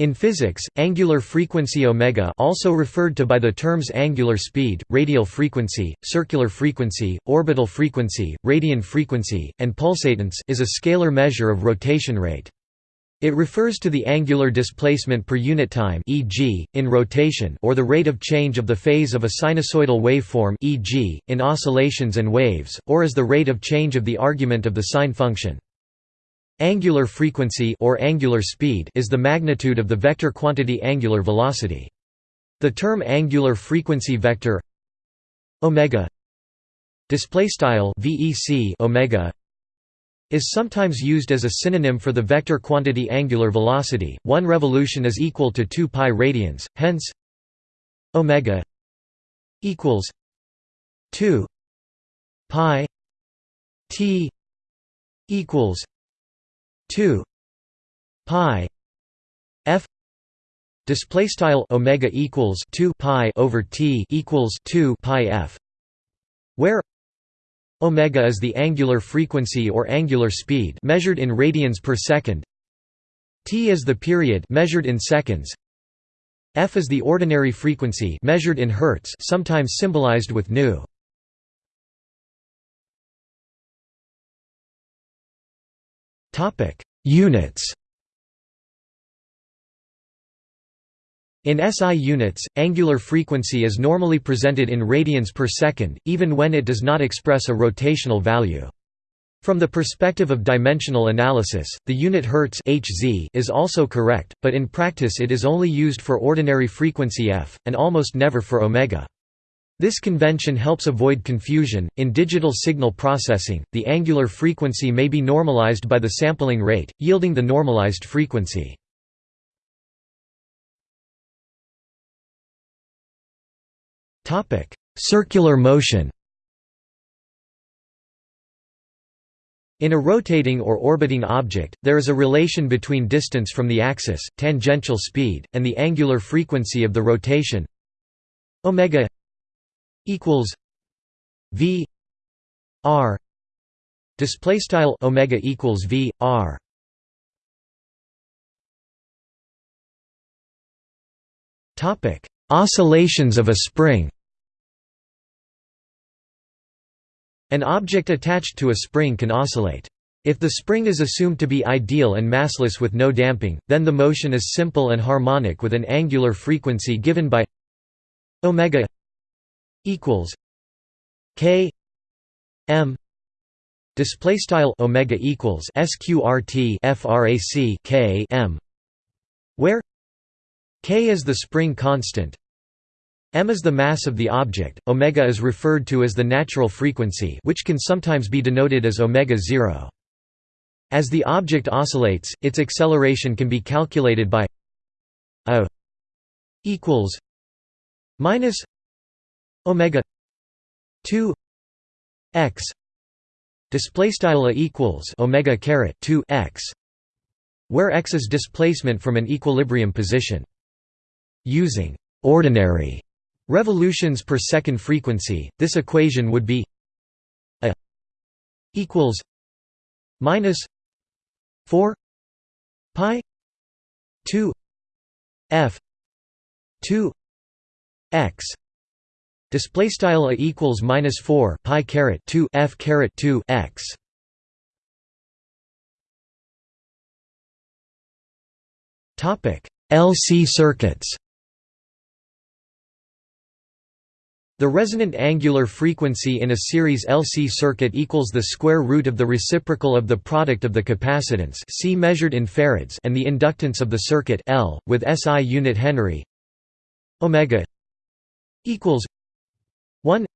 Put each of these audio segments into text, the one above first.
In physics, angular frequency omega also referred to by the terms angular speed, radial frequency, circular frequency, orbital frequency, radian frequency, and pulsatance is a scalar measure of rotation rate. It refers to the angular displacement per unit time e.g., in rotation or the rate of change of the phase of a sinusoidal waveform e.g., in oscillations and waves, or as the rate of change of the argument of the sine function. Angular frequency or angular speed is the magnitude of the vector quantity angular velocity. The term angular frequency vector omega display style vec omega is sometimes used as a synonym for the vector quantity angular velocity. 1 revolution is equal to 2 pi radians, hence omega equals 2 pi t equals 2 pi f display style omega equals 2 pi over t equals 2 pi f where omega is the angular frequency or angular speed measured in radians per second. T is the period measured in seconds. F is the ordinary frequency measured in hertz sometimes symbolized with nu Topic: Units. In SI units, angular frequency is normally presented in radians per second, even when it does not express a rotational value. From the perspective of dimensional analysis, the unit hertz Hz is also correct, but in practice it is only used for ordinary frequency f, and almost never for omega. This convention helps avoid confusion. In digital signal processing, the angular frequency may be normalized by the sampling rate, yielding the normalized frequency. Topic: Circular motion. In a rotating or orbiting object, there is a relation between distance from the axis, tangential speed, and the angular frequency of the rotation omega equals V R display style omega equals V R topic oscillations of a spring An object attached to a spring can oscillate. If the spring is assumed to be ideal and massless with no damping, then the motion is simple and harmonic with an angular frequency given by omega equals k m display style omega equals sqrt frac k m where k is the spring constant m is the mass of the object omega is referred to as the natural frequency which can sometimes be denoted as omega 0 as the object oscillates its acceleration can be calculated by a equals minus omega 2 x display style equals omega caret 2 x where x is displacement from an equilibrium position. Using ordinary revolutions per second frequency this equation would be a equals minus 4 pi 2 f 2 x display style a equals minus 4 pi caret 2 f caret 2 x. Topic LC circuits. The resonant angular frequency in a series LC circuit equals the square root of the reciprocal of the product of the capacitance C measured in farads and the inductance of the circuit L with SI unit Henry omega equals 1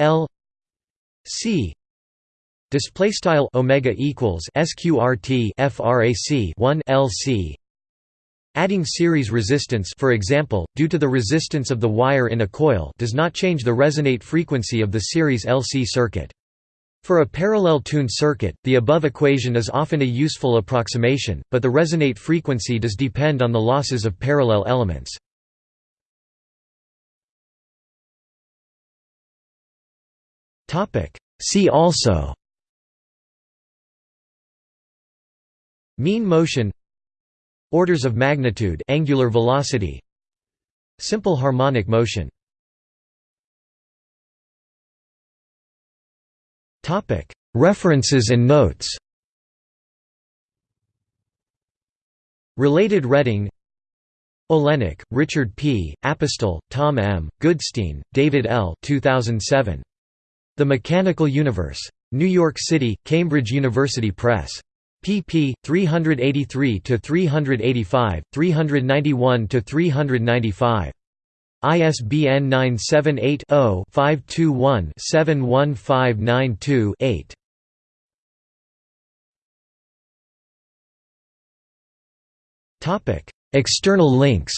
L C display style omega equals sqrt frac 1 LC Adding series resistance for example, due to the resistance of the wire in a coil does not change the resonate frequency of the series LC circuit. For a parallel tuned circuit, the above equation is often a useful approximation, but the resonate frequency does depend on the losses of parallel elements. See also. Mean motion. Orders of magnitude. Angular velocity. Simple harmonic motion. References and notes. Related reading Olenick, Richard P., Apostol, Tom M., Goodstein, David L. 2007. The Mechanical Universe. New York City, Cambridge University Press. pp. 383–385, 391–395. ISBN 978 0 521 71592 8. External links